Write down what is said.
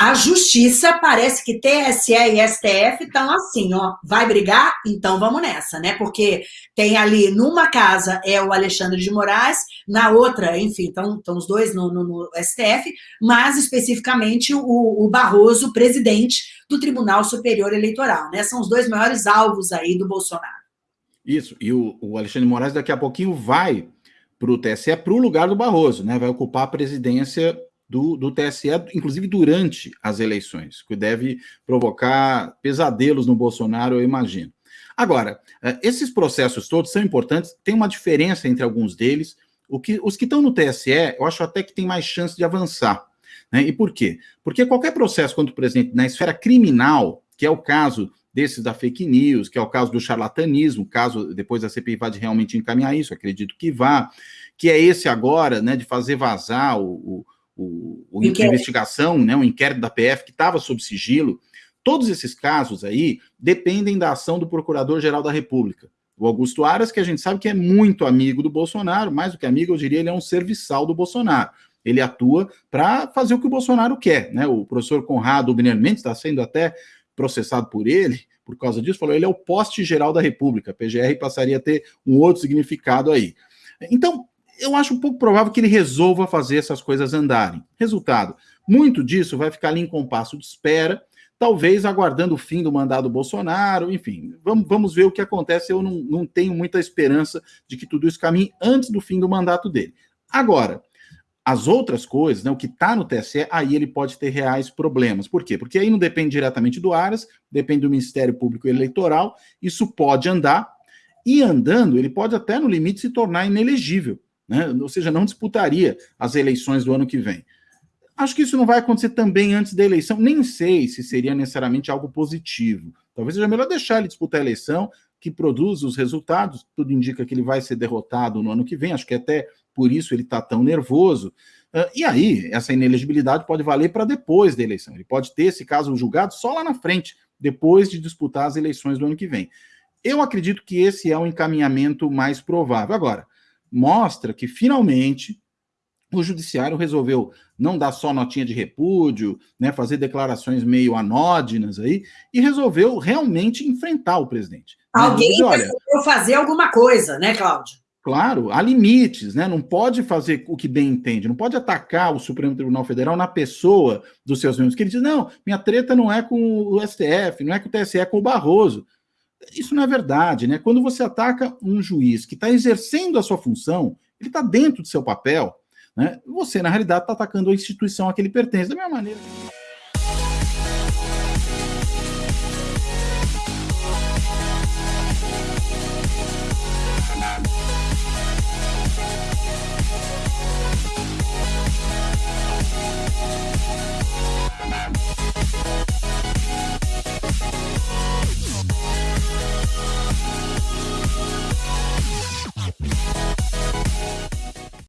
a justiça parece que TSE e STF estão assim, ó, vai brigar? Então vamos nessa, né? Porque tem ali, numa casa é o Alexandre de Moraes, na outra, enfim, estão os dois no, no, no, STF, mas especificamente o, o Barroso, presidente do Tribunal Superior Eleitoral, né? São os dois maiores alvos aí do Bolsonaro. Isso, e o, o Alexandre de Moraes daqui a pouquinho vai para o TSE, para o lugar do Barroso, né? Vai ocupar a presidência do, do TSE, inclusive durante as eleições, que deve provocar pesadelos no Bolsonaro, eu imagino. Agora, eh, esses processos todos são importantes, tem uma diferença entre alguns deles. O que, os que estão no TSE, eu acho até que tem mais chance de avançar. Né? E por quê? Porque qualquer processo contra o presidente na esfera criminal, que é o caso desses da fake news, que é o caso do charlatanismo, caso depois a CPI vá de realmente encaminhar isso, acredito que vá, que é esse agora, né, de fazer vazar o, o, o investigação, né, o inquérito da PF que estava sob sigilo, todos esses casos aí dependem da ação do Procurador-Geral da República. O Augusto Aras, que a gente sabe que é muito amigo do Bolsonaro, mais do que amigo, eu diria, ele é um serviçal do Bolsonaro. Ele atua para fazer o que o Bolsonaro quer. Né? O professor Conrado Biner Mendes está sendo até processado por ele, por causa disso, falou ele é o poste geral da República. A PGR passaria a ter um outro significado aí. Então, eu acho um pouco provável que ele resolva fazer essas coisas andarem. Resultado, muito disso vai ficar ali em compasso de espera, talvez aguardando o fim do mandato do Bolsonaro, enfim, vamos, vamos ver o que acontece. Eu não, não tenho muita esperança de que tudo isso caminhe antes do fim do mandato dele. Agora, as outras coisas, né, o que está no TSE, aí ele pode ter reais problemas. Por quê? Porque aí não depende diretamente do Aras, depende do Ministério Público Eleitoral, isso pode andar, e andando, ele pode até, no limite, se tornar inelegível né? ou seja, não disputaria as eleições do ano que vem. Acho que isso não vai acontecer também antes da eleição, nem sei se seria necessariamente algo positivo. Talvez seja melhor deixar ele disputar a eleição, que produz os resultados, tudo indica que ele vai ser derrotado no ano que vem, acho que até por isso ele está tão nervoso. Uh, e aí, essa inelegibilidade pode valer para depois da eleição. Ele pode ter esse caso julgado só lá na frente, depois de disputar as eleições do ano que vem. Eu acredito que esse é o encaminhamento mais provável. Agora, mostra que finalmente o judiciário resolveu não dar só notinha de repúdio, né, fazer declarações meio anódinas aí, e resolveu realmente enfrentar o presidente. Né? Alguém dizer, olha, fazer alguma coisa, né, Cláudio? Claro, há limites, né? Não pode fazer o que bem entende, não pode atacar o Supremo Tribunal Federal na pessoa dos seus membros. Que ele diz: não, minha treta não é com o STF, não é com o TSE, é com o Barroso. Isso não é verdade, né? Quando você ataca um juiz que está exercendo a sua função, ele está dentro do seu papel, né? Você, na realidade, está atacando a instituição a que ele pertence. Da mesma maneira.